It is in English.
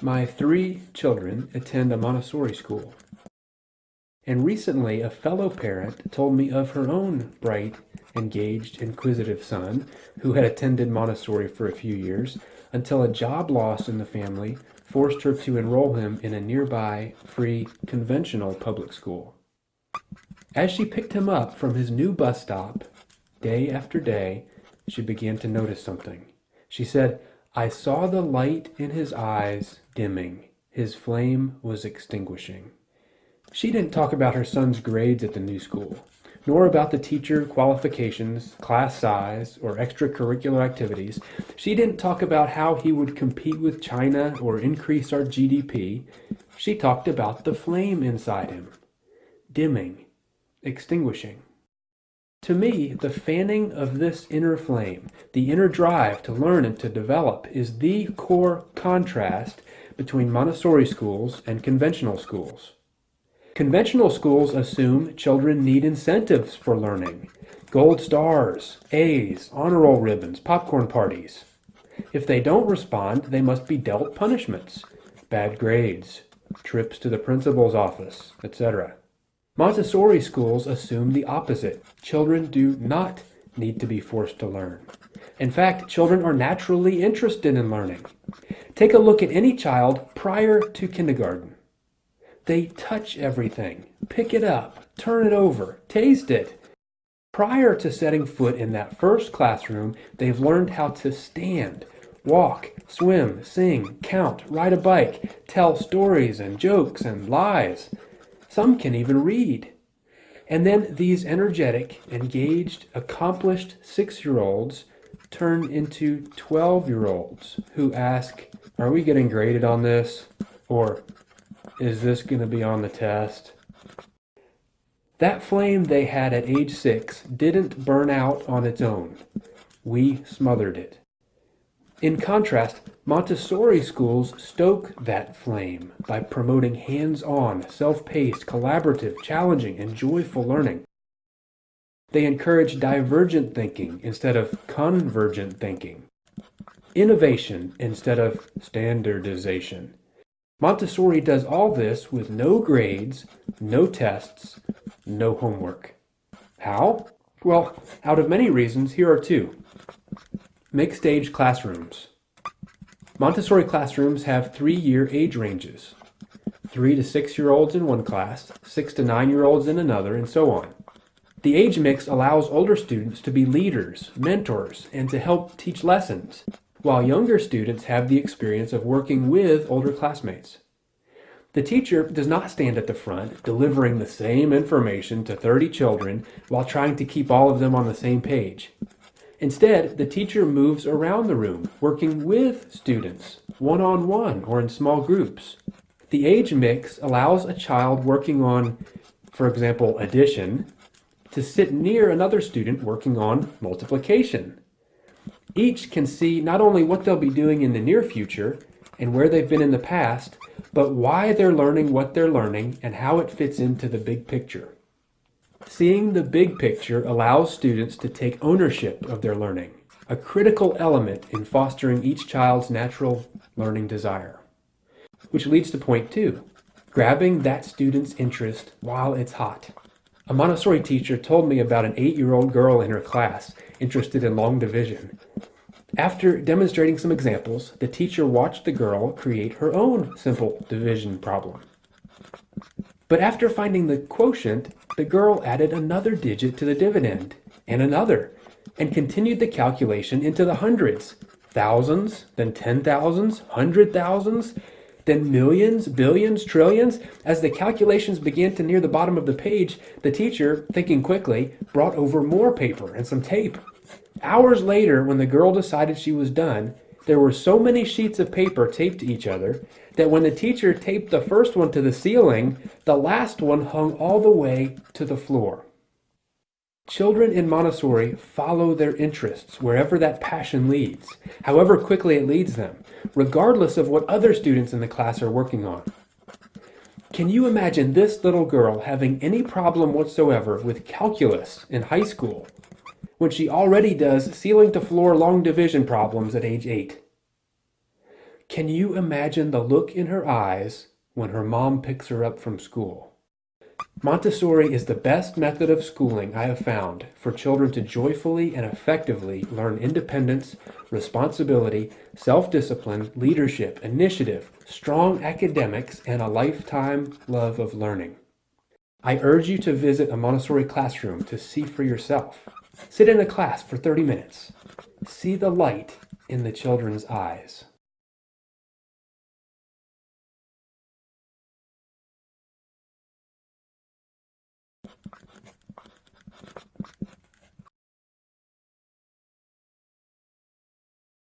My three children attend a Montessori school. And recently, a fellow parent told me of her own bright, engaged, inquisitive son who had attended Montessori for a few years until a job loss in the family forced her to enroll him in a nearby, free, conventional public school. As she picked him up from his new bus stop, day after day, she began to notice something. She said, I saw the light in his eyes dimming. His flame was extinguishing. She didn't talk about her son's grades at the new school, nor about the teacher qualifications, class size, or extracurricular activities. She didn't talk about how he would compete with China or increase our GDP. She talked about the flame inside him, dimming, extinguishing. To me, the fanning of this inner flame, the inner drive to learn and to develop, is the core contrast between Montessori schools and conventional schools. Conventional schools assume children need incentives for learning. Gold stars, A's, honor roll ribbons, popcorn parties. If they don't respond, they must be dealt punishments, bad grades, trips to the principal's office, etc. Montessori schools assume the opposite. Children do not need to be forced to learn. In fact, children are naturally interested in learning. Take a look at any child prior to kindergarten. They touch everything, pick it up, turn it over, taste it. Prior to setting foot in that first classroom, they've learned how to stand, walk, swim, sing, count, ride a bike, tell stories and jokes and lies. Some can even read. And then these energetic, engaged, accomplished six-year-olds turn into 12-year-olds who ask, are we getting graded on this? Or is this going to be on the test? That flame they had at age six didn't burn out on its own. We smothered it. In contrast, Montessori schools stoke that flame by promoting hands-on, self-paced, collaborative, challenging, and joyful learning. They encourage divergent thinking instead of convergent thinking, innovation instead of standardization. Montessori does all this with no grades, no tests, no homework. How? Well, out of many reasons, here are two. Mixed age classrooms. Montessori classrooms have three-year age ranges. Three to six-year-olds in one class, six to nine-year-olds in another, and so on. The age mix allows older students to be leaders, mentors, and to help teach lessons, while younger students have the experience of working with older classmates. The teacher does not stand at the front delivering the same information to 30 children while trying to keep all of them on the same page. Instead, the teacher moves around the room, working with students, one-on-one -on -one or in small groups. The age mix allows a child working on, for example, addition, to sit near another student working on multiplication. Each can see not only what they'll be doing in the near future and where they've been in the past, but why they're learning what they're learning and how it fits into the big picture. Seeing the big picture allows students to take ownership of their learning, a critical element in fostering each child's natural learning desire. Which leads to point two, grabbing that student's interest while it's hot. A Montessori teacher told me about an eight-year-old girl in her class interested in long division. After demonstrating some examples, the teacher watched the girl create her own simple division problem. But after finding the quotient, the girl added another digit to the dividend, and another, and continued the calculation into the hundreds, thousands, then ten thousands, hundred thousands, then millions, billions, trillions. As the calculations began to near the bottom of the page, the teacher, thinking quickly, brought over more paper and some tape. Hours later, when the girl decided she was done, there were so many sheets of paper taped to each other that when the teacher taped the first one to the ceiling, the last one hung all the way to the floor. Children in Montessori follow their interests wherever that passion leads, however quickly it leads them, regardless of what other students in the class are working on. Can you imagine this little girl having any problem whatsoever with calculus in high school when she already does ceiling to floor long division problems at age 8? Can you imagine the look in her eyes when her mom picks her up from school? Montessori is the best method of schooling I have found for children to joyfully and effectively learn independence, responsibility, self-discipline, leadership, initiative, strong academics, and a lifetime love of learning. I urge you to visit a Montessori classroom to see for yourself. Sit in a class for 30 minutes. See the light in the children's eyes.